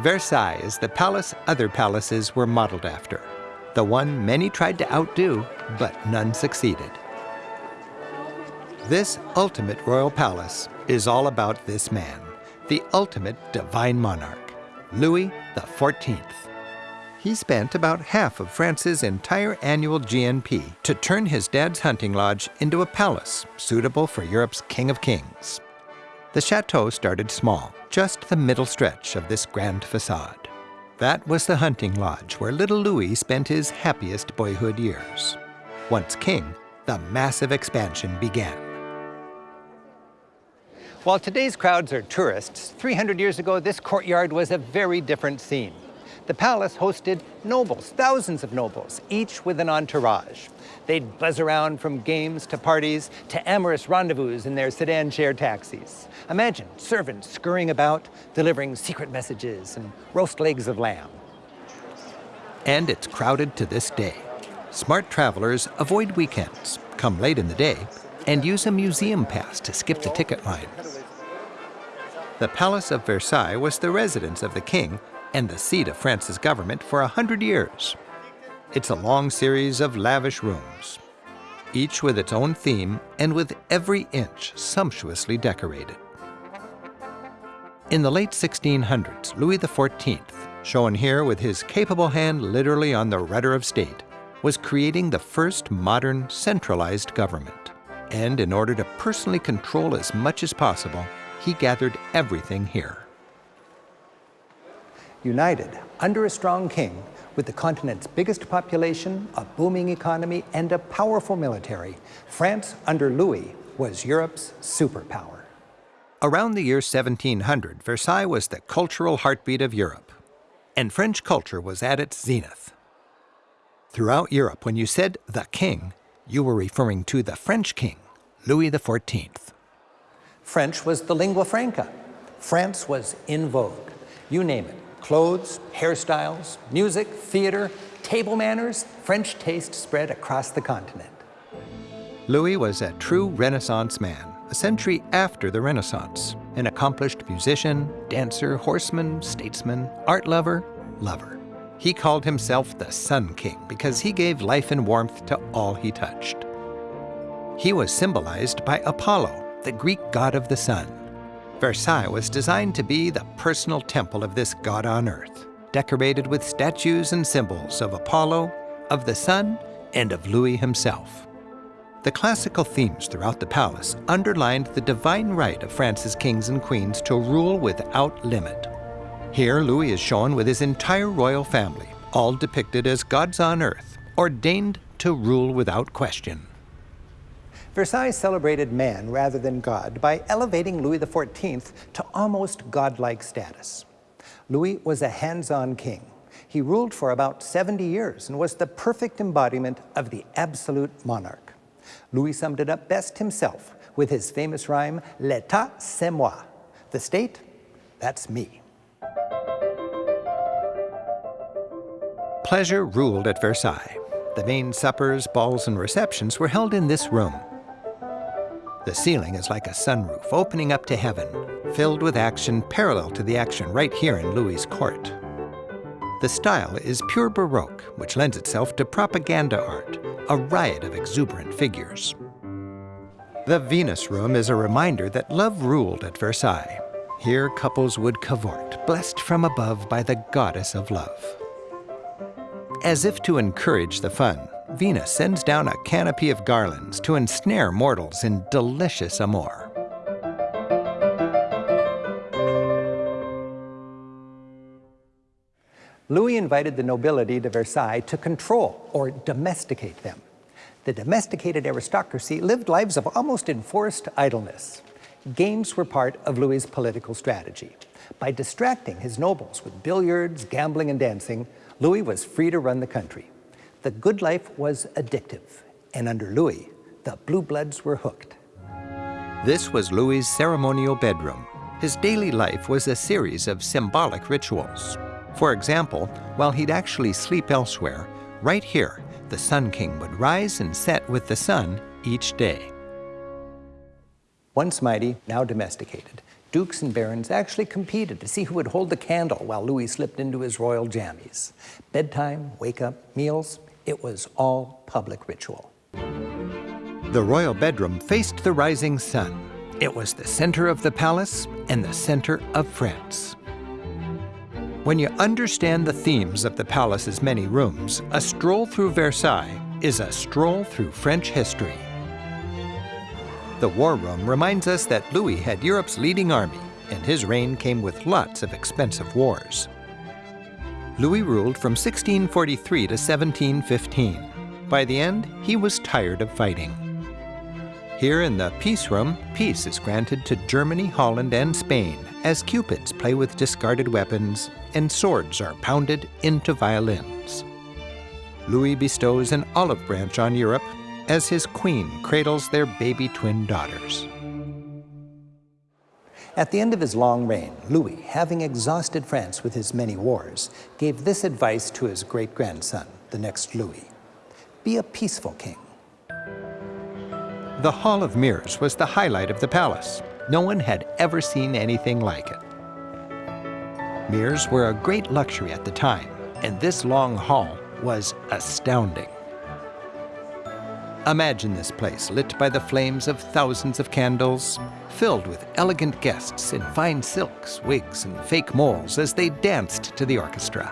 Versailles is the palace other palaces were modeled after, the one many tried to outdo, but none succeeded. This ultimate royal palace is all about this man, the ultimate divine monarch, Louis XIV. He spent about half of France's entire annual GNP to turn his dad's hunting lodge into a palace suitable for Europe's King of Kings. The chateau started small, just the middle stretch of this grand facade. That was the hunting lodge where little Louis spent his happiest boyhood years. Once king, the massive expansion began. While today's crowds are tourists, 300 years ago this courtyard was a very different scene. The palace hosted nobles, thousands of nobles, each with an entourage. They'd buzz around from games to parties to amorous rendezvous in their sedan chair taxis. Imagine servants scurrying about, delivering secret messages and roast legs of lamb. And it's crowded to this day. Smart travelers avoid weekends, come late in the day, and use a museum pass to skip the ticket line. The Palace of Versailles was the residence of the king and the seat of France's government for a hundred years. It's a long series of lavish rooms, each with its own theme and with every inch sumptuously decorated. In the late 1600s, Louis XIV, shown here with his capable hand literally on the rudder of state, was creating the first modern centralized government. And in order to personally control as much as possible, he gathered everything here united under a strong king with the continent's biggest population, a booming economy, and a powerful military, France under Louis was Europe's superpower. Around the year 1700, Versailles was the cultural heartbeat of Europe, and French culture was at its zenith. Throughout Europe, when you said the king, you were referring to the French king, Louis XIV. French was the lingua franca. France was in vogue. You name it, Clothes, hairstyles, music, theater, table manners, French taste spread across the continent. Louis was a true Renaissance man, a century after the Renaissance, an accomplished musician, dancer, horseman, statesman, art lover, lover. He called himself the Sun King because he gave life and warmth to all he touched. He was symbolized by Apollo, the Greek god of the sun. Versailles was designed to be the personal temple of this god on earth, decorated with statues and symbols of Apollo, of the sun, and of Louis himself. The classical themes throughout the palace underlined the divine right of France's kings and queens to rule without limit. Here, Louis is shown with his entire royal family, all depicted as gods on earth, ordained to rule without question. Versailles celebrated man rather than God by elevating Louis XIV to almost godlike status. Louis was a hands-on king. He ruled for about 70 years and was the perfect embodiment of the absolute monarch. Louis summed it up best himself with his famous rhyme, L'État, c'est moi. The state, that's me. Pleasure ruled at Versailles. The main suppers, balls, and receptions were held in this room, the ceiling is like a sunroof opening up to heaven, filled with action parallel to the action right here in Louis' court. The style is pure Baroque, which lends itself to propaganda art, a riot of exuberant figures. The Venus Room is a reminder that love ruled at Versailles. Here couples would cavort, blessed from above by the goddess of love. As if to encourage the fun, Venus sends down a canopy of garlands to ensnare mortals in delicious amour. Louis invited the nobility to Versailles to control or domesticate them. The domesticated aristocracy lived lives of almost enforced idleness. Games were part of Louis's political strategy. By distracting his nobles with billiards, gambling, and dancing, Louis was free to run the country. The good life was addictive, and under Louis, the blue bloods were hooked. This was Louis's ceremonial bedroom. His daily life was a series of symbolic rituals. For example, while he'd actually sleep elsewhere, right here, the Sun King would rise and set with the sun each day. Once mighty, now domesticated, Dukes and barons actually competed to see who would hold the candle while Louis slipped into his royal jammies. Bedtime, wake up, meals, it was all public ritual. The royal bedroom faced the rising sun. It was the center of the palace and the center of France. When you understand the themes of the palace's many rooms, a stroll through Versailles is a stroll through French history. The War Room reminds us that Louis had Europe's leading army, and his reign came with lots of expensive wars. Louis ruled from 1643 to 1715. By the end, he was tired of fighting. Here in the Peace Room, peace is granted to Germany, Holland, and Spain as cupids play with discarded weapons and swords are pounded into violins. Louis bestows an olive branch on Europe as his queen cradles their baby twin daughters. At the end of his long reign, Louis, having exhausted France with his many wars, gave this advice to his great-grandson, the next Louis. Be a peaceful king. The Hall of Mirrors was the highlight of the palace. No one had ever seen anything like it. Mirrors were a great luxury at the time, and this long hall was astounding. Imagine this place lit by the flames of thousands of candles, filled with elegant guests in fine silks, wigs, and fake moles as they danced to the orchestra.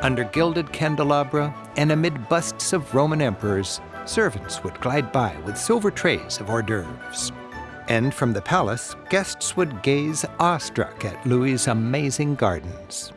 Under gilded candelabra and amid busts of Roman emperors, servants would glide by with silver trays of hors d'oeuvres. And from the palace, guests would gaze awestruck at Louis's amazing gardens.